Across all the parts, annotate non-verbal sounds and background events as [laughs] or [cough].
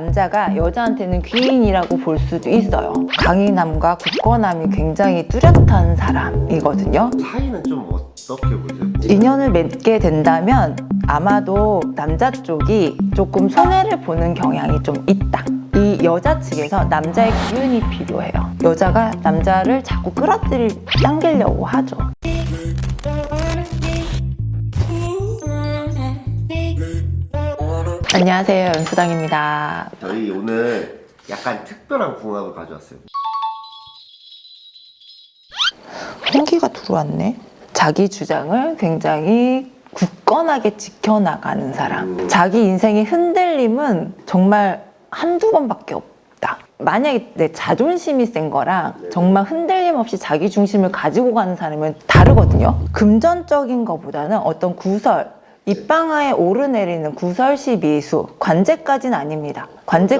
남자가 여자한테는 귀인이라고 볼 수도 있어요. 강인함과 굳건함이 굉장히 뚜렷한 사람이거든요. 차이는 좀 어떻게 보세요? 인연을 맺게 된다면 아마도 남자 쪽이 조금 손해를 보는 경향이 좀 있다. 이 여자 측에서 남자의 기운이 필요해요. 여자가 남자를 자꾸 끌어들일, 당기려고 하죠. 안녕하세요. 연수당입니다. 저희 오늘 약간 특별한 궁합을 가져왔어요. 홍기가 들어왔네. 자기 주장을 굉장히 굳건하게 지켜나가는 사람. 자기 인생의 흔들림은 정말 한두 번밖에 없다. 만약에 내 자존심이 센 거랑 정말 흔들림 없이 자기 중심을 가지고 가는 사람은 다르거든요. 금전적인 것보다는 어떤 구설, 입방아에 오르내리는 구설시 미수, 관제까지는 아닙니다. 관제.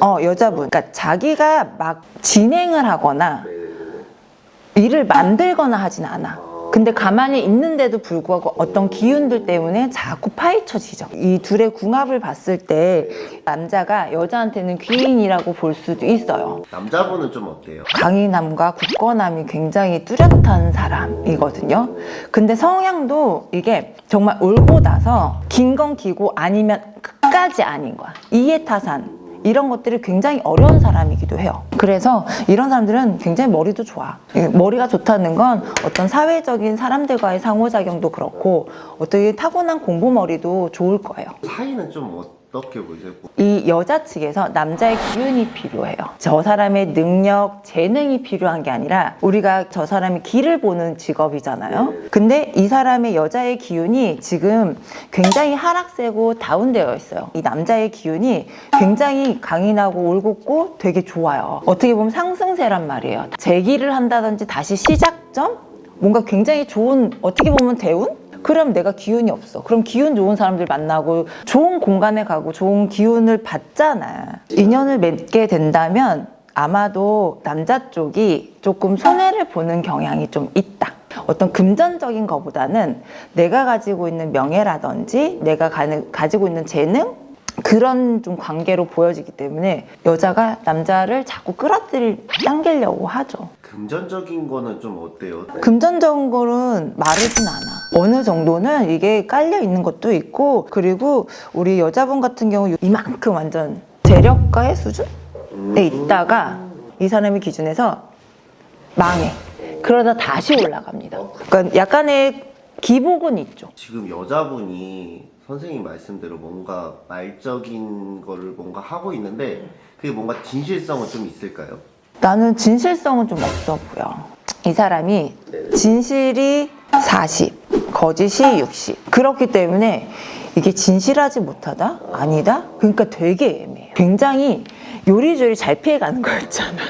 어 여자분. 그러니까 자기가 막 진행을 하거나 일을 만들거나 하진 않아. 근데 가만히 있는데도 불구하고 어떤 기운들 때문에 자꾸 파헤쳐지죠. 이 둘의 궁합을 봤을 때 남자가 여자한테는 귀인이라고 볼 수도 있어요. 남자분은 좀 어때요? 강인함과 굳건함이 굉장히 뚜렷한 사람이거든요. 근데 성향도 이게 정말 울고 나서 긴 건 기고 아니면 끝까지 아닌 거야. 이해타산. 이런 것들이 굉장히 어려운 사람이기도 해요. 그래서 이런 사람들은 굉장히 머리도 좋아. 이 머리가 좋다는 건 어떤 사회적인 사람들과의 상호작용도 그렇고 어떻게 타고난 공부 머리도 좋을 거예요. 차이는 좀 어떻게 보세요? 이 여자 측에서 남자의 기운이 필요해요. 저 사람의 능력, 재능이 필요한 게 아니라 우리가 저 사람이 길을 보는 직업이잖아요. 근데 이 사람의 여자의 기운이 지금 굉장히 하락세고 다운되어 있어요. 이 남자의 기운이 굉장히 강인하고 올곧고 되게 좋아요. 어떻게 보면 상승세란 말이에요. 재기를 한다든지 다시 시작점? 뭔가 굉장히 좋은 어떻게 보면 대운? 그럼 내가 기운이 없어. 그럼 기운 좋은 사람들 만나고 좋은 공간에 가고 좋은 기운을 받잖아. 인연을 맺게 된다면 아마도 남자 쪽이 조금 손해를 보는 경향이 좀 있다. 어떤 금전적인 것보다는 내가 가지고 있는 명예라든지 내가 가지고 있는 재능 그런 좀 관계로 보여지기 때문에 여자가 남자를 자꾸 끌어들일 당기려고 하죠. 금전적인 거는 좀 어때요? 금전적인 거는 마르진 않아. 어느 정도는 이게 깔려 있는 것도 있고, 그리고 우리 여자분 같은 경우 이만큼 완전 재력가의 수준에 있다가 이 사람의 기준에서 망해. 그러다 다시 올라갑니다. 그러니까 약간의 기복은 있죠. 지금 여자분이 선생님 말씀대로 뭔가 말적인 거를 뭔가 하고 있는데 그게 뭔가 진실성은 좀 있을까요? 나는 진실성은 좀 없어 보여. 이 사람이 진실이 40, 거짓이 60. 그렇기 때문에 이게 진실하지 못하다? 아니다? 그러니까 되게 애매해. 굉장히 요리조리 잘 피해가는 거였잖아.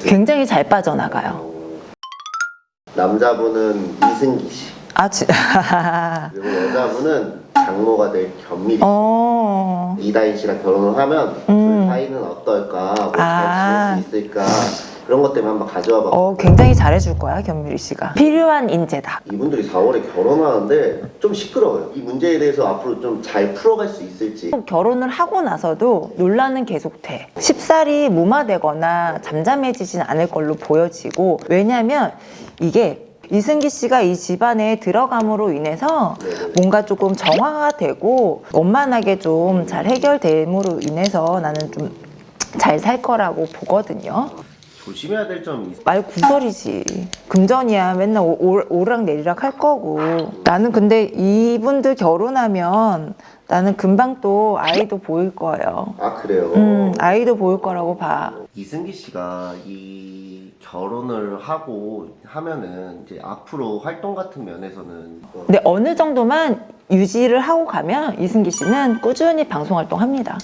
굉장히 잘 빠져나가요. 남자분은 이승기 씨 아, 지... [laughs] 그리고 여자분은 장모가 될 견미리 어... 이다인 씨랑 결혼을 하면 음. 둘 사이는 어떨까 뭐잘 아. 지낼 수 있을까 그런 것 때문에 한번 가져와 봐 어, 굉장히 잘해줄 거야, 견미리 씨가. 필요한 인재다. 이분들이 4월에 결혼하는데 좀 시끄러워요 이 문제에 대해서 앞으로 좀 잘 풀어갈 수 있을지 결혼을 하고 나서도 논란은 계속돼. 쉽사리 무마되거나 잠잠해지진 않을 걸로 보여지고 왜냐면 이게 이승기 씨가 이 집안에 들어감으로 인해서 뭔가 조금 정화가 되고 원만하게 좀 잘 해결됨으로 인해서 나는 좀 잘 살 거라고 보거든요. 조심해야 될 점이 있어요 말 구설이지. 금전이야. 맨날 오- 오- 오르락 내리락 할 거고. 나는 근데 이분들 결혼하면 나는 금방 또 아이도 보일 거예요. 아 그래요? 음, 아이도 보일 거라고 봐. 이승기 씨가 이 결혼을 하고 하면은 이제 앞으로 활동 같은 면에서는 뭐 근데 어느 정도만 유지를 하고 가면 이승기 씨는 꾸준히 방송 활동합니다.